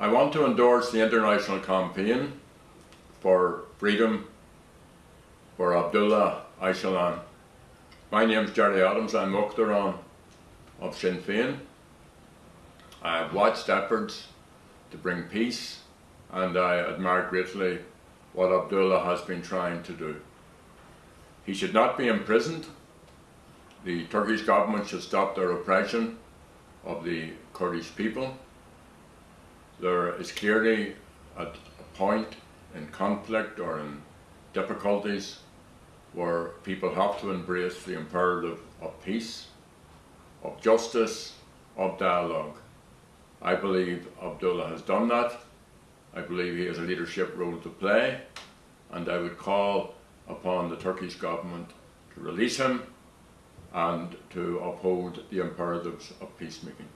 I want to endorse the international campaign for freedom for Abdullah Öcalan. My name is Gerry Adams, I'm Uachtarán of Sinn Féin. I have watched efforts to bring peace and I admire greatly what Abdullah has been trying to do. He should not be imprisoned. The Turkish government should stop their oppression of the Kurdish people. There is clearly a, a point in conflict or in difficulties where people have to embrace the imperative of peace, of justice, of dialogue. I believe Abdullah has done that. I believe he has a leadership role to play and I would call upon the Turkish government to release him and to uphold the imperatives of peacemaking.